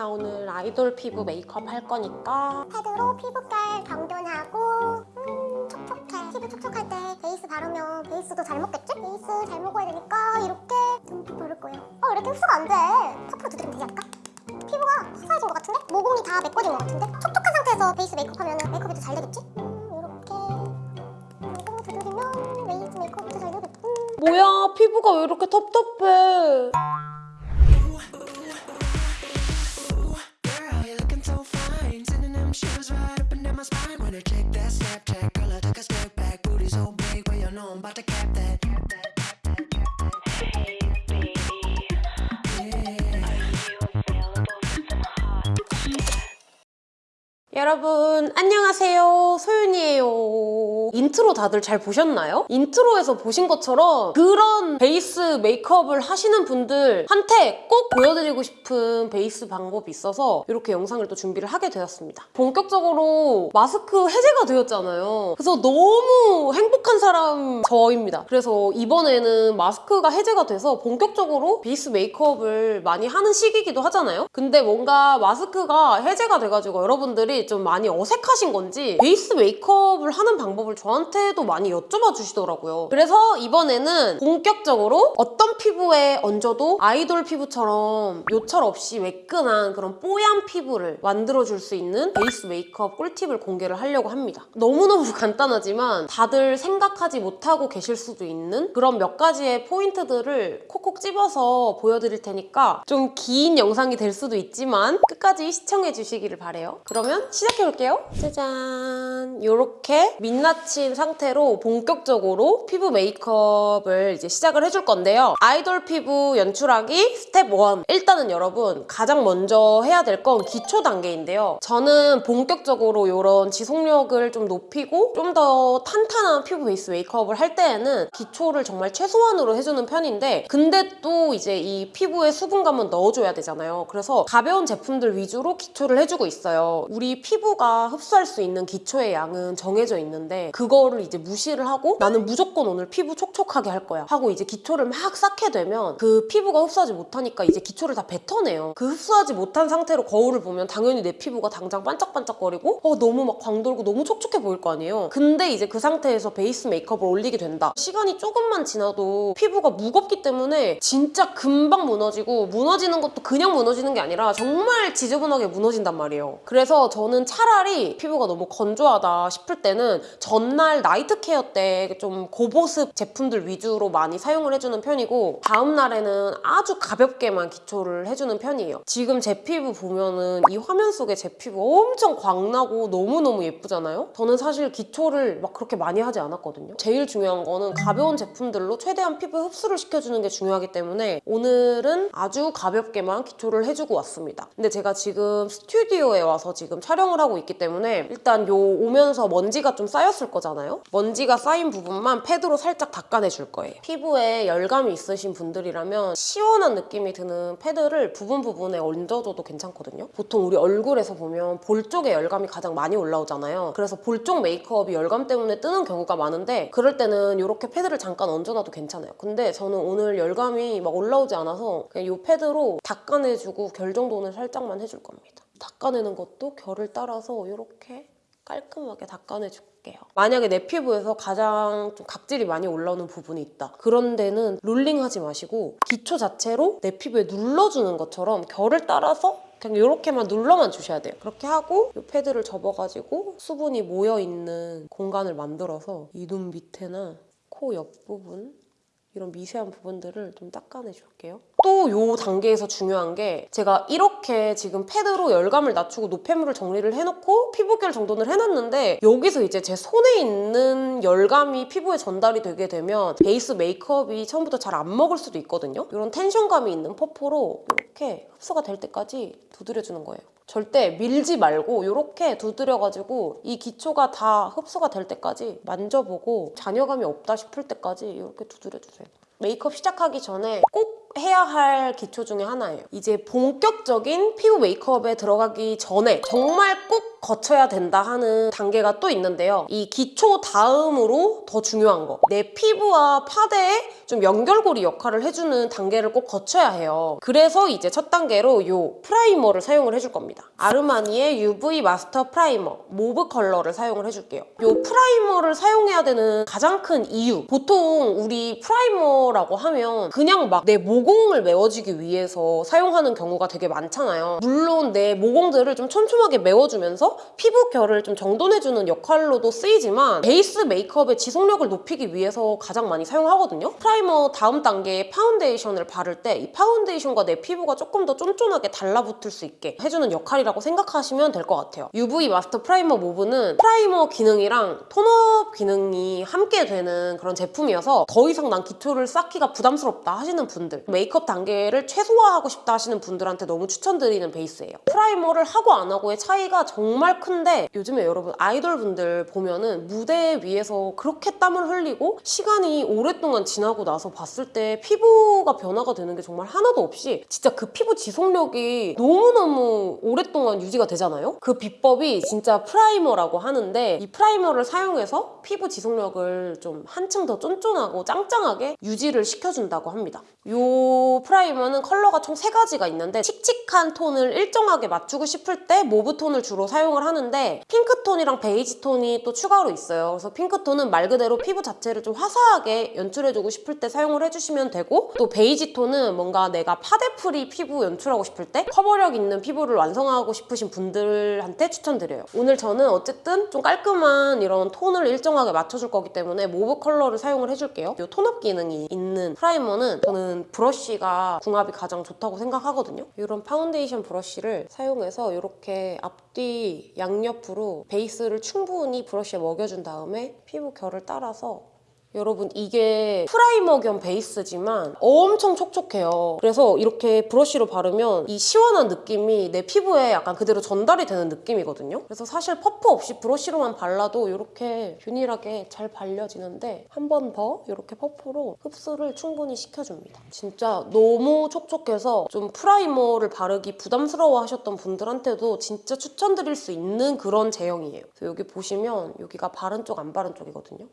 나 오늘 아이돌 피부 메이크업 할 거니까 패드로 피부결 정돈하고 음 촉촉해 피부 촉촉할 때 베이스 바르면 베이스도 잘 먹겠지? 베이스 잘 먹어야 되니까 이렇게 듬뿍 바를 거예요 어 이렇게 흡수가 안돼 퍼프로 두드리면 되지 않을까? 피부가 화사해진 것 같은데? 모공이 다 메꿔진 것 같은데? 촉촉한 상태에서 베이스 메이크업 하면 메이크업이 더 잘 되겠지? 음 메이크업이 더잘 되겠지 뭐야 피부가 왜 이렇게 텁텁해 my spine. When I check that Snapchat, girl, I took a step back. Booty so big, well, you know I'm about to cap that. 여러분 안녕하세요. 소윤이에요. 인트로 다들 잘 보셨나요? 인트로에서 보신 것처럼 그런 베이스 메이크업을 하시는 분들한테 꼭 보여드리고 싶은 베이스 방법이 있어서 이렇게 영상을 또 준비를 하게 되었습니다. 본격적으로 마스크 해제가 되었잖아요. 그래서 너무 행복한 사람 저입니다. 그래서 이번에는 마스크가 해제가 돼서 본격적으로 베이스 메이크업을 많이 하는 시기이기도 하잖아요. 근데 뭔가 마스크가 해제가 돼가지고 여러분들이 좀 많이 어색하신 건지 베이스 메이크업을 하는 방법을 저한테도 많이 여쭤봐 주시더라고요. 그래서 이번에는 본격적으로 어떤 피부에 얹어도 아이돌 피부처럼 요철 없이 매끈한 그런 뽀얀 피부를 만들어줄 수 있는 베이스 메이크업 꿀팁을 공개를 하려고 합니다. 너무너무 간단하지만 다들 생각하지 못하고 계실 수도 있는 그런 몇 가지의 포인트들을 콕콕 집어서 보여드릴 테니까 좀 긴 영상이 될 수도 있지만 끝까지 시청해 주시기를 바래요. 그러면 시작해볼게요. 짜잔! 이렇게 민낯인 상태로 본격적으로 피부 메이크업을 이제 시작을 해줄 건데요. 아이돌 피부 연출하기 스텝 1. 일단은 여러분 가장 먼저 해야 될 건 기초 단계인데요. 저는 본격적으로 이런 지속력을 좀 높이고 좀 더 탄탄한 피부 베이스 메이크업을 할 때에는 기초를 정말 최소한으로 해주는 편인데 근데 또 이제 이 피부에 수분감은 넣어줘야 되잖아요. 그래서 가벼운 제품들 위주로 기초를 해주고 있어요. 우리 피부가 흡수할 수 있는 기초의 양은 정해져 있는데 그거를 이제 무시를 하고 나는 무조건 오늘 피부 촉촉하게 할 거야 하고 이제 기초를 막 쌓게 되면 그 피부가 흡수하지 못하니까 이제 기초를 다 뱉어내요. 그 흡수하지 못한 상태로 거울을 보면 당연히 내 피부가 당장 반짝반짝거리고 어 너무 막 광돌고 너무 촉촉해 보일 거 아니에요. 근데 이제 그 상태에서 베이스 메이크업을 올리게 된다. 시간이 조금만 지나도 피부가 무겁기 때문에 진짜 금방 무너지고 무너지는 것도 그냥 무너지는 게 아니라 정말 지저분하게 무너진단 말이에요. 그래서 저는 차라리 피부가 너무 건조하다 싶을 때는 전날 나이트 케어 때 좀 고보습 제품들 위주로 많이 사용을 해주는 편이고 다음 날에는 아주 가볍게만 기초를 해주는 편이에요. 지금 제 피부 보면은 이 화면 속에 제 피부 엄청 광나고 너무너무 예쁘잖아요? 저는 사실 기초를 막 그렇게 많이 하지 않았거든요. 제일 중요한 거는 가벼운 제품들로 최대한 피부 흡수를 시켜주는 게 중요하기 때문에 오늘은 아주 가볍게만 기초를 해주고 왔습니다. 근데 제가 지금 스튜디오에 와서 지금 촬영 을 하고 있기 때문에 일단 요 오면서 먼지가 좀 쌓였을 거잖아요? 먼지가 쌓인 부분만 패드로 살짝 닦아내줄 거예요. 피부에 열감이 있으신 분들이라면 시원한 느낌이 드는 패드를 부분 부분에 얹어줘도 괜찮거든요. 보통 우리 얼굴에서 보면 볼 쪽에 열감이 가장 많이 올라오잖아요. 그래서 볼 쪽 메이크업이 열감 때문에 뜨는 경우가 많은데 그럴 때는 이렇게 패드를 잠깐 얹어놔도 괜찮아요. 근데 저는 오늘 열감이 막 올라오지 않아서 그냥 이 패드로 닦아내주고 결 정도는 살짝만 해줄 겁니다. 닦아내는 것도 결을 따라서 이렇게 깔끔하게 닦아내줄게요. 만약에 내 피부에서 가장 좀 각질이 많이 올라오는 부분이 있다. 그런 데는 롤링하지 마시고 기초 자체로 내 피부에 눌러주는 것처럼 결을 따라서 그냥 이렇게만 눌러만 주셔야 돼요. 그렇게 하고 이 패드를 접어가지고 수분이 모여있는 공간을 만들어서 이 눈 밑에나 코 옆부분 이런 미세한 부분들을 좀 닦아내 줄게요. 또이 단계에서 중요한 게 제가 이렇게 지금 패드로 열감을 낮추고 노폐물을 정리를 해놓고 피부결 정돈을 해놨는데 여기서 이제 제 손에 있는 열감이 피부에 전달이 되게 되면 베이스 메이크업이 처음부터 잘 안 먹을 수도 있거든요. 이런 텐션감이 있는 퍼프로 이렇게 흡수가 될 때까지 두드려주는 거예요. 절대 밀지 말고 이렇게 두드려가지고 이 기초가 다 흡수가 될 때까지 만져보고 잔여감이 없다 싶을 때까지 이렇게 두드려주세요. 메이크업 시작하기 전에 꼭 해야 할 기초 중에 하나예요. 이제 본격적인 피부 메이크업에 들어가기 전에 정말 꼭 거쳐야 된다 하는 단계가 또 있는데요. 이 기초 다음으로 더 중요한 거. 내 피부와 파데에 좀 연결고리 역할을 해주는 단계를 꼭 거쳐야 해요. 그래서 이제 첫 단계로 요 프라이머를 사용을 해줄 겁니다. 아르마니의 UV 마스터 프라이머 mauve 컬러를 사용을 해줄게요. 요 프라이머를 사용해야 되는 가장 큰 이유. 보통 우리 프라이머라고 하면 그냥 막 내 모공을 메워주기 위해서 사용하는 경우가 되게 많잖아요. 물론 내 모공들을 좀 촘촘하게 메워주면서 피부 결을 좀 정돈해주는 역할로도 쓰이지만 베이스 메이크업의 지속력을 높이기 위해서 가장 많이 사용하거든요. primer 다음 단계에 파운데이션을 바를 때 이 파운데이션과 내 피부가 조금 더 쫀쫀하게 달라붙을 수 있게 해주는 역할이라고 생각하시면 될 것 같아요. UV 마스터 프라이머 모브는 프라이머 기능이랑 톤업 기능이 함께 되는 그런 제품이어서 더 이상 난 기초를 쌓기가 부담스럽다 하시는 분들 메이크업 단계를 최소화하고 싶다 하시는 분들한테 너무 추천드리는 베이스예요. primer를 하고 안 하고의 차이가 정말 큰데 요즘에 여러분 아이돌 분들 보면은 무대 위에서 그렇게 땀을 흘리고 시간이 오랫동안 지나고 나서 봤을 때 피부가 변화가 되는 게 정말 하나도 없이 진짜 그 피부 지속력이 너무너무 오랫동안 유지가 되잖아요? 그 비법이 진짜 primer라고 하는데 이 primer를 사용해서 피부 지속력을 좀 한층 더 쫀쫀하고 짱짱하게 유지를 시켜준다고 합니다. Oh. 이 primer는 컬러가 총 세 가지가 있는데 칙칙한 톤을 일정하게 맞추고 싶을 때 mauve 톤을 주로 사용을 하는데 핑크 톤이랑 베이지 톤이 또 추가로 있어요. 그래서 핑크 톤은 말 그대로 피부 자체를 좀 화사하게 연출해주고 싶을 때 사용을 해주시면 되고 또 베이지 톤은 뭔가 내가 파데free 피부 연출하고 싶을 때 커버력 있는 피부를 완성하고 싶으신 분들한테 추천드려요. 오늘 저는 어쨌든 좀 깔끔한 이런 톤을 일정하게 맞춰줄 거기 때문에 mauve 컬러를 사용을 해줄게요. 이 tone-up 기능이 있는 primer는 저는 브러쉬가 궁합이 가장 좋다고 생각하거든요. 이런 파운데이션 브러쉬를 사용해서 이렇게 앞뒤 양옆으로 베이스를 충분히 브러쉬에 먹여준 다음에 피부 결을 따라서 여러분 이게 primer 겸 베이스지만 엄청 촉촉해요. 그래서 이렇게 브러쉬로 바르면 이 시원한 느낌이 내 피부에 약간 그대로 전달이 되는 느낌이거든요. 그래서 사실 퍼프 없이 브러쉬로만 발라도 이렇게 균일하게 잘 발려지는데 한 번 더 이렇게 퍼프로 흡수를 충분히 시켜줍니다. 진짜 너무 촉촉해서 좀 primer를 바르기 부담스러워 하셨던 분들한테도 진짜 추천드릴 수 있는 그런 제형이에요. 그래서 여기 보시면 여기가 바른 쪽 안 바른 쪽이거든요.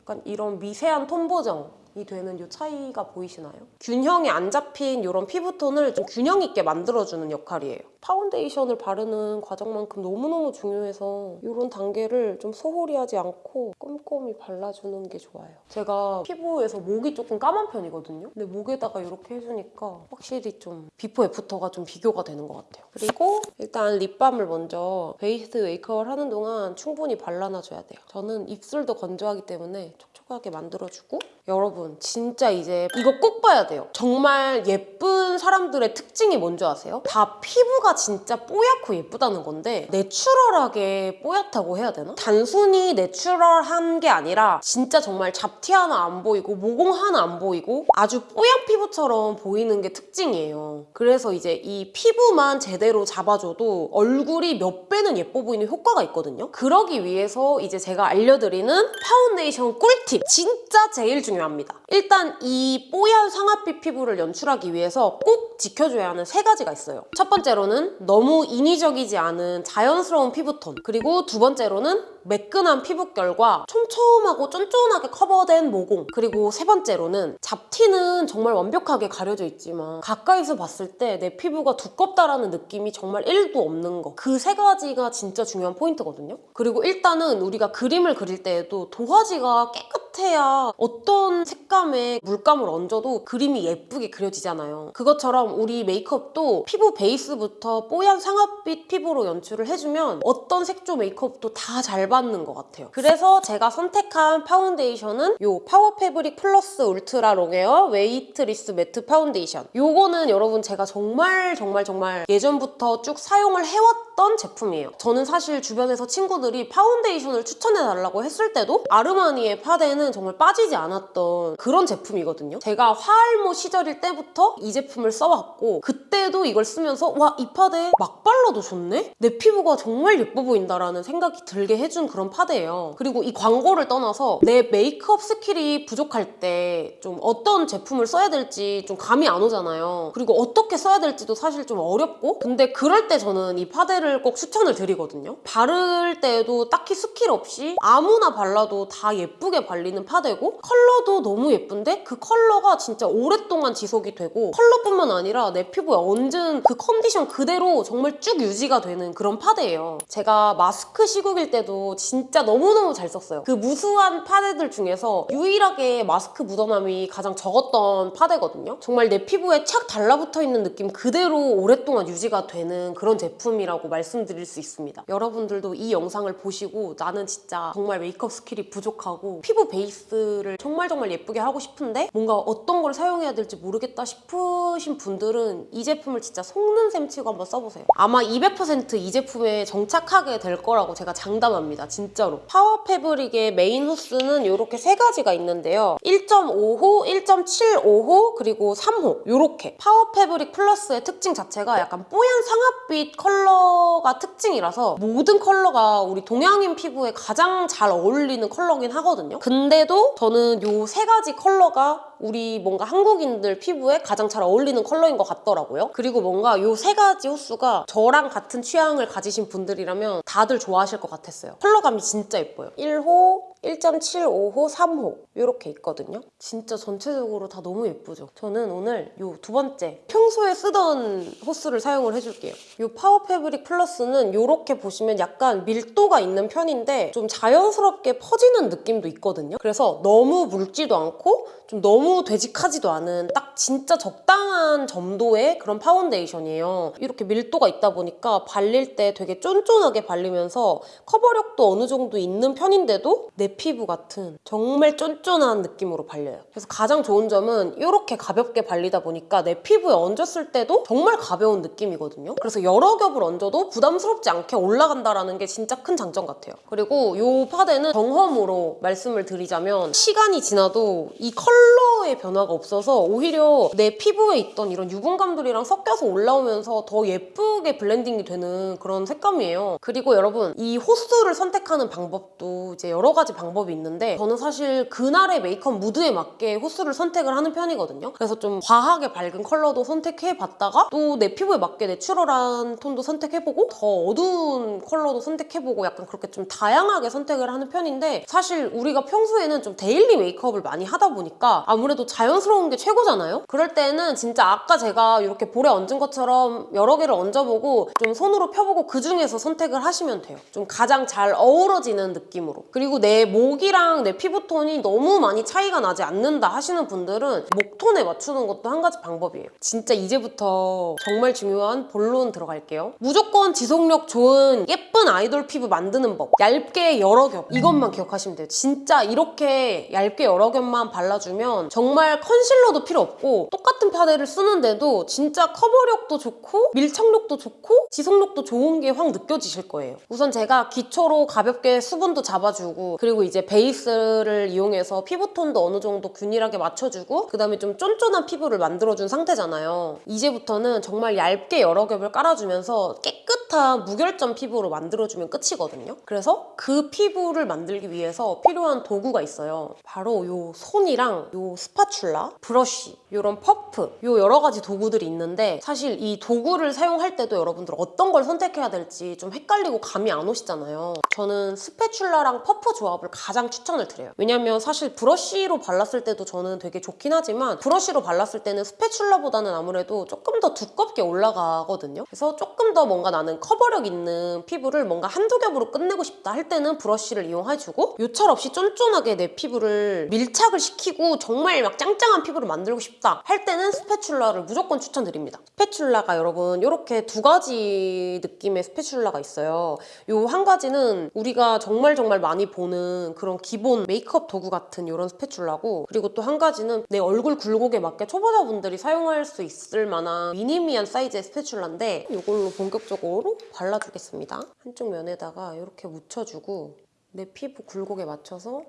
약간 이런 미세한 톤 보정 이 되는 이 차이가 보이시나요? 균형이 안 잡힌 이런 피부톤을 좀 균형 있게 만들어주는 역할이에요. 파운데이션을 바르는 과정만큼 너무너무 중요해서 이런 단계를 좀 소홀히 하지 않고 꼼꼼히 발라주는 게 좋아요. 제가 피부에서 목이 조금 까만 편이거든요. 근데 목에다가 이렇게 해주니까 확실히 좀 비포 애프터가 좀 비교가 되는 것 같아요. 그리고 일단 립밤을 먼저 베이스 메이크업을 하는 동안 충분히 발라놔줘야 돼요. 저는 입술도 건조하기 때문에 촉촉하게 만들어주고 여러분 진짜 이제 이거 꼭 봐야 돼요. 정말 예쁜 사람들의 특징이 뭔지 아세요? 다 피부가 진짜 뽀얗고 예쁘다는 건데 내추럴하게 뽀얗다고 해야 되나? 단순히 내추럴한 게 아니라 진짜 정말 잡티 하나 안 보이고 모공 하나 안 보이고 아주 뽀얀 피부처럼 보이는 게 특징이에요. 그래서 이제 이 피부만 제대로 잡아줘도 얼굴이 몇 배는 예뻐 보이는 효과가 있거든요. 그러기 위해서 이제 제가 알려드리는 파운데이션 꿀팁 진짜 제일 중요합니다. 일단 이 뽀얀 상아빛 피부를 연출하기 위해서 꼭 지켜줘야 하는 세 가지가 있어요. 첫 번째로는 너무 인위적이지 않은 자연스러운 피부톤 그리고 두 번째로는 매끈한 피부결과 촘촘하고 쫀쫀하게 커버된 모공 그리고 세 번째로는 잡티는 정말 완벽하게 가려져 있지만 가까이서 봤을 때 내 피부가 두껍다라는 느낌이 정말 1도 없는 거 그 세 가지가 진짜 중요한 포인트거든요 그리고 일단은 우리가 그림을 그릴 때에도 도화지가 깨끗해야 어떤 색감에 물감을 얹어도 그림이 예쁘게 그려지잖아요 그것처럼 우리 메이크업도 피부 베이스부터 뽀얀 상아빛 피부로 연출을 해주면 어떤 색조 메이크업도 다 잘 받는 것 같아요. 그래서 제가 선택한 파운데이션은 이 Power Fabric Plus Ultra Longwear Weightless Matte Foundation. 요거는 여러분 제가 정말 정말 정말 예전부터 쭉 사용을 해왔던 제품이에요. 저는 사실 주변에서 친구들이 파운데이션을 추천해달라고 했을 때도 아르마니의 파데는 정말 빠지지 않았던 그런 제품이거든요. 제가 화알모 시절일 때부터 이 제품을 써왔고 그때도 이걸 쓰면서 와 이 파데 막 발라도 좋네? 내 피부가 정말 예뻐 보인다라는 생각이 들게 해준 그런 파데예요. 그리고 이 광고를 떠나서 내 메이크업 스킬이 부족할 때 좀 어떤 제품을 써야 될지 좀 감이 안 오잖아요. 그리고 어떻게 써야 될지도 사실 좀 어렵고 근데 그럴 때 저는 이 파데를 꼭 추천을 드리거든요. 바를 때에도 딱히 스킬 없이 아무나 발라도 다 예쁘게 발리는 파데고 컬러도 너무 예쁜데 그 컬러가 진짜 오랫동안 지속이 되고 컬러뿐만 아니라 내 피부에 얹은 그 컨디션 그대로 정말 쭉 유지가 되는 그런 파데예요. 제가 마스크 시국일 때도 진짜 너무너무 잘 썼어요. 그 무수한 파데들 중에서 유일하게 마스크 묻어남이 가장 적었던 파데거든요. 정말 내 피부에 착 달라붙어 있는 느낌 그대로 오랫동안 유지가 되는 그런 제품이라고 말씀드릴 수 있습니다. 여러분들도 이 영상을 보시고 나는 진짜 정말 메이크업 스킬이 부족하고 피부 베이스를 정말 정말 예쁘게 하고 싶은데 뭔가 어떤 걸 사용해야 될지 모르겠다 싶으신 분들은 이 제품을 진짜 속는 셈 치고 한번 써보세요. 아마 200% 이 제품에 정착하게 될 거라고 제가 장담합니다. 진짜로. Power Fabric의 메인 호수는 이렇게 세 가지가 있는데요. 1.5호, 1.75호, 그리고 3호 이렇게 Power Fabric Plus의 특징 자체가 약간 뽀얀 상아빛 컬러가 특징이라서 모든 컬러가 우리 동양인 피부에 가장 잘 어울리는 컬러긴 하거든요. 근데도 저는 이세 가지 컬러가 우리 뭔가 한국인들 피부에 가장 잘 어울리는 컬러인 것 같더라고요. 그리고 뭔가 이 세 가지 호수가 저랑 같은 취향을 가지신 분들이라면 다들 좋아하실 것 같았어요. 컬러감이 진짜 예뻐요. 1호, 1.75호, 3호 이렇게 있거든요. 진짜 전체적으로 다 너무 예쁘죠. 저는 오늘 이 두 번째 평소에 쓰던 호수를 사용을 해줄게요. 이 Power Fabric Plus는 이렇게 보시면 약간 밀도가 있는 편인데 좀 자연스럽게 퍼지는 느낌도 있거든요. 그래서 너무 묽지도 않고 좀 너무 되직하지도 않은 딱 진짜 적당한 점도의 그런 파운데이션이에요. 이렇게 밀도가 있다 보니까 발릴 때 되게 쫀쫀하게 발리면서 커버력도 어느 정도 있는 편인데도 내 피부 같은 정말 쫀쫀한 느낌으로 발려요. 그래서 가장 좋은 점은 이렇게 가볍게 발리다 보니까 내 피부에 얹었을 때도 정말 가벼운 느낌이거든요. 그래서 여러 겹을 얹어도 부담스럽지 않게 올라간다라는 게 진짜 큰 장점 같아요. 그리고 이 파데는 경험으로 말씀을 드리자면 시간이 지나도 이 컬러 Hello. 의 변화가 없어서 오히려 내 피부에 있던 이런 유분감들이랑 섞여서 올라오면서 더 예쁘게 블렌딩이 되는 그런 색감이에요. 그리고 여러분 이 호수를 선택하는 방법도 이제 여러 가지 방법이 있는데 저는 사실 그날의 메이크업 무드에 맞게 호수를 선택을 하는 편이거든요. 그래서 좀 과하게 밝은 컬러도 선택해봤다가 또 내 피부에 맞게 natural한 톤도 선택해보고 더 어두운 컬러도 선택해보고 약간 그렇게 좀 다양하게 선택을 하는 편인데 사실 우리가 평소에는 좀 daily 메이크업을 많이 하다 보니까 아무래도 자연스러운 게 최고잖아요? 그럴 때는 진짜 아까 제가 이렇게 볼에 얹은 것처럼 여러 개를 얹어보고 좀 손으로 펴보고 그 중에서 선택을 하시면 돼요. 좀 가장 잘 어우러지는 느낌으로. 그리고 내 목이랑 내 피부톤이 너무 많이 차이가 나지 않는다 하시는 분들은 목톤에 맞추는 것도 한 가지 방법이에요. 진짜 이제부터 정말 중요한 본론 들어갈게요. 무조건 지속력 좋은 예쁜 아이돌 피부 만드는 법. 얇게 여러 겹. 이것만 기억하시면 돼요. 진짜 이렇게 얇게 여러 겹만 발라주면 정말 컨실러도 필요 없고 똑같은 파데를 쓰는데도 진짜 커버력도 좋고 밀착력도 좋고 지속력도 좋은 게 확 느껴지실 거예요. 우선 제가 기초로 가볍게 수분도 잡아주고 그리고 이제 베이스를 이용해서 피부톤도 어느 정도 균일하게 맞춰주고 그 다음에 좀 쫀쫀한 피부를 만들어준 상태잖아요. 이제부터는 정말 얇게 여러 겹을 깔아주면서 깨끗한 무결점 피부로 만들어주면 끝이거든요. 그래서 그 피부를 만들기 위해서 필요한 도구가 있어요. 바로 요 손이랑 요 spatula, 브러쉬, 요런 퍼프 요 여러 가지 도구들이 있는데 사실 이 도구를 사용할 때도 여러분들 어떤 걸 선택해야 될지 좀 헷갈리고 감이 안 오시잖아요. 저는 spatula랑 퍼프 조합을 가장 추천을 드려요. 왜냐면 사실 브러쉬로 발랐을 때도 저는 되게 좋긴 하지만 브러쉬로 발랐을 때는 spatula보다는 아무래도 조금 더 두껍게 올라가거든요. 그래서 조금 더 뭔가 나는 커버력 있는 피부를 뭔가 한두 겹으로 끝내고 싶다 할 때는 브러쉬를 이용해주고 요철 없이 쫀쫀하게 내 피부를 밀착을 시키고 정말 막 짱짱한 피부를 만들고 싶다 할 때는 spatula를 무조건 추천드립니다. spatula가 여러분 이렇게 두 가지 느낌의 spatula가 있어요. 요 한 가지는 우리가 정말 정말 많이 보는 그런 기본 메이크업 도구 같은 이런 spatula고 그리고 또 한 가지는 내 얼굴 굴곡에 맞게 초보자분들이 사용할 수 있을 만한 미니미한 사이즈의 spatula인데 이걸로 본격적으로 발라주겠습니다. 한쪽 면에다가 이렇게 묻혀주고 내 피부 굴곡에 맞춰서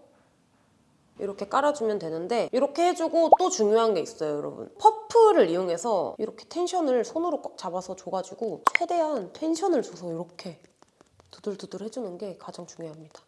이렇게 깔아주면 되는데 이렇게 해주고 또 중요한 게 있어요 여러분 퍼프를 이용해서 이렇게 텐션을 손으로 꽉 잡아서 줘가지고 최대한 텐션을 줘서 이렇게 두들두들 해주는 게 가장 중요합니다.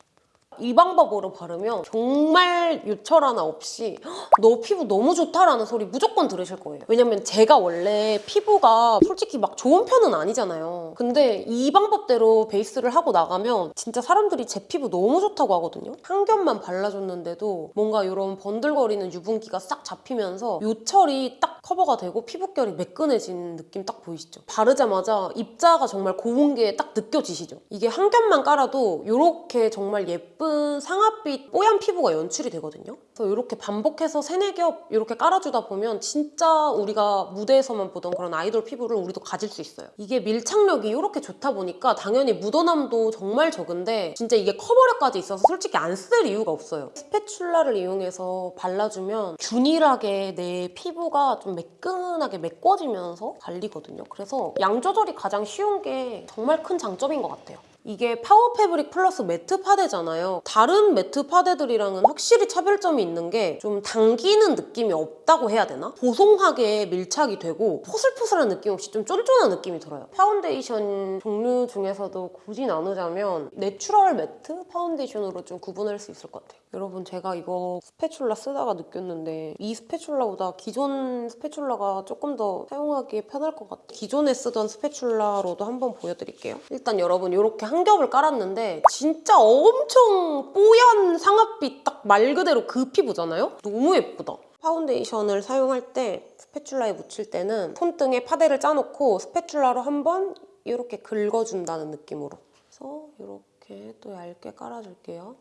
이 방법으로 바르면 정말 요철 하나 없이 "헉, 너 피부 너무 좋다라는 소리 무조건 들으실 거예요. 왜냐면 제가 원래 피부가 솔직히 막 좋은 편은 아니잖아요. 근데 이 방법대로 베이스를 하고 나가면 진짜 사람들이 제 피부 너무 좋다고 하거든요. 한 겹만 발라줬는데도 뭔가 이런 번들거리는 유분기가 싹 잡히면서 요철이 딱 커버가 되고 피부결이 매끈해진 느낌 딱 보이시죠? 바르자마자 입자가 정말 고운 게 딱 느껴지시죠? 이게 한 겹만 깔아도 이렇게 정말 예쁜 상아빛 뽀얀 피부가 연출이 되거든요. 그래서 이렇게 반복해서 세네 겹 이렇게 깔아주다 보면 진짜 우리가 무대에서만 보던 그런 아이돌 피부를 우리도 가질 수 있어요. 이게 밀착력이 이렇게 좋다 보니까 당연히 묻어남도 정말 적은데 진짜 이게 커버력까지 있어서 솔직히 안 쓸 이유가 없어요. 스패츌라를 이용해서 발라주면 균일하게 내 피부가 좀 매끈하게 메꿔지면서 발리거든요. 그래서 양 조절이 가장 쉬운 게 정말 큰 장점인 것 같아요. 이게 Power Fabric Plus 매트 파데잖아요. 다른 매트 파데들이랑은 확실히 차별점이 있는 게 좀 당기는 느낌이 없다고 해야 되나? 보송하게 밀착이 되고 포슬포슬한 느낌 없이 좀 쫀쫀한 느낌이 들어요. 파운데이션 종류 중에서도 굳이 나누자면 natural 매트 파운데이션으로 좀 구분할 수 있을 것 같아요. 여러분 제가 이거 spatula 쓰다가 느꼈는데 이 spatula보다 기존 spatula가 조금 더 사용하기에 편할 것 같아요. 기존에 쓰던 spatula로도 한번 보여드릴게요. 일단 여러분 이렇게 한 겹을 깔았는데 진짜 엄청 뽀얀 상아빛 딱 말 그대로 그 피부잖아요? 너무 예쁘다. 파운데이션을 사용할 때 spatula에 묻힐 때는 손등에 파데를 짜놓고 스패츌라로 한번 이렇게 긁어준다는 느낌으로 그래서 이렇게 또 얇게 깔아줄게요.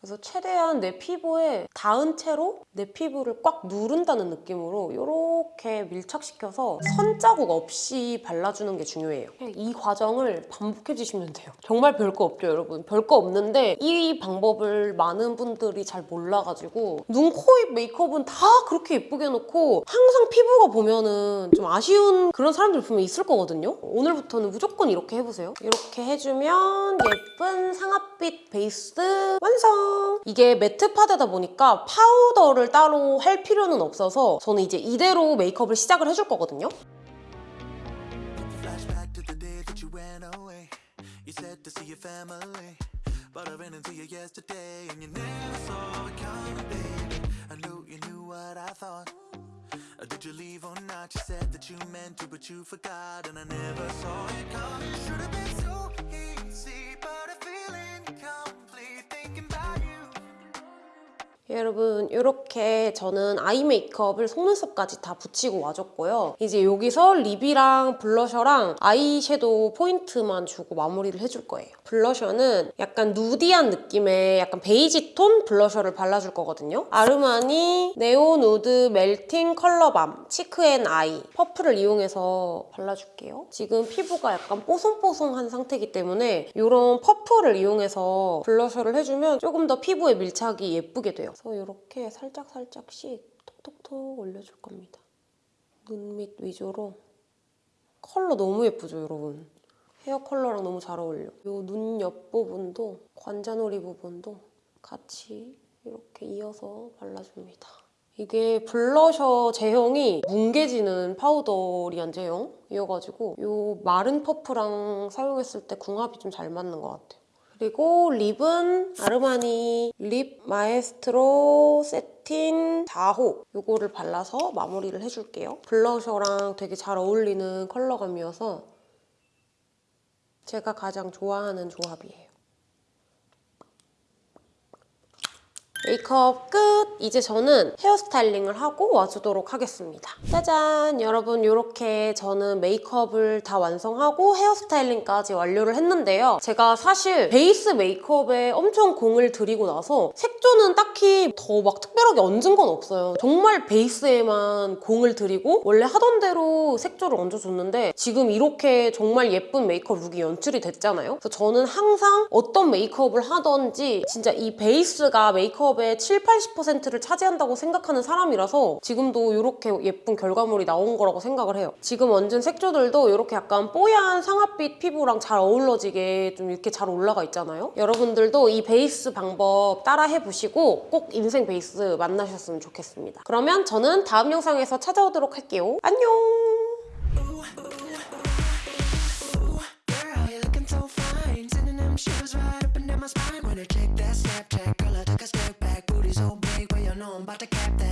그래서 최대한 내 피부에 닿은 채로 내 피부를 꽉 누른다는 느낌으로 이렇게 밀착시켜서 선자국 없이 발라주는 게 중요해요. 이 과정을 반복해 주시면 돼요. 정말 별거 없죠, 여러분. 별거 없는데 이 방법을 많은 분들이 잘 몰라가지고 눈, 코, 입 메이크업은 다 그렇게 예쁘게 해놓고 항상 피부가 보면은 좀 아쉬운 그런 사람들 분명 있을 거거든요. 오늘부터는 무조건 이렇게 해보세요. 이렇게 해주면 예쁜 상아빛 베이스 완성! 이게 매트 파데다 보니까 파우더를 따로 할 필요는 없어서 저는 이제 이대로 메이크업을 시작을 해줄 거거든요. 어, 여러분 이렇게 저는 아이 메이크업을 속눈썹까지 다 붙이고 와줬고요. 이제 여기서 립이랑 블러셔랑 아이섀도우 포인트만 주고 마무리를 해줄 거예요. 블러셔는 약간 누디한 느낌의 약간 베이지 톤 블러셔를 발라줄 거거든요. 아르마니 네오누드 멜팅 컬러밤 치크앤아이 퍼플을 이용해서 발라줄게요. 지금 피부가 약간 뽀송뽀송한 상태이기 때문에 이런 퍼프를 이용해서 블러셔를 해주면 조금 더 피부에 밀착이 예쁘게 돼요. 그래서 이렇게 살짝살짝씩 톡톡톡 올려줄 겁니다. 눈 밑 위주로 컬러 너무 예쁘죠, 여러분? 헤어 컬러랑 너무 잘 어울려. 이 눈 옆부분도 관자놀이 부분도 같이 이렇게 이어서 발라줍니다. 이게 블러셔 제형이 뭉개지는 powdery한 제형이어가지고 이 마른 퍼프랑 사용했을 때 궁합이 좀 잘 맞는 것 같아요. 그리고 립은 아르마니 Lip Maestro Satin 4호 이거를 발라서 마무리를 해줄게요. 블러셔랑 되게 잘 어울리는 컬러감이어서 제가 가장 좋아하는 조합이에요. 메이크업 끝! 이제 저는 헤어스타일링을 하고 와주도록 하겠습니다. 짜잔! 여러분 이렇게 저는 메이크업을 다 완성하고 헤어스타일링까지 완료를 했는데요. 제가 사실 베이스 메이크업에 엄청 공을 들이고 나서 색조는 딱히 더 막 특별하게 얹은 건 없어요. 정말 베이스에만 공을 들이고 원래 하던 대로 색조를 얹어줬는데 지금 이렇게 정말 예쁜 메이크업 룩이 연출이 됐잖아요. 그래서 저는 항상 어떤 메이크업을 하던지 진짜 이 베이스가 메이크업 의 7, 80%를 차지한다고 생각하는 사람이라서 지금도 이렇게 예쁜 결과물이 나온 거라고 생각을 해요. 지금 얹은 색조들도 이렇게 약간 뽀얀 상아빛 피부랑 잘 어우러지게 좀 이렇게 잘 올라가 있잖아요. 여러분들도 이 베이스 방법 따라 해보시고 꼭 인생 베이스 만나셨으면 좋겠습니다. 그러면 저는 다음 영상에서 찾아오도록 할게요. 안녕! So fine, sitting in them shoes my spine when I check that Snapchat. know I'm about to cap that.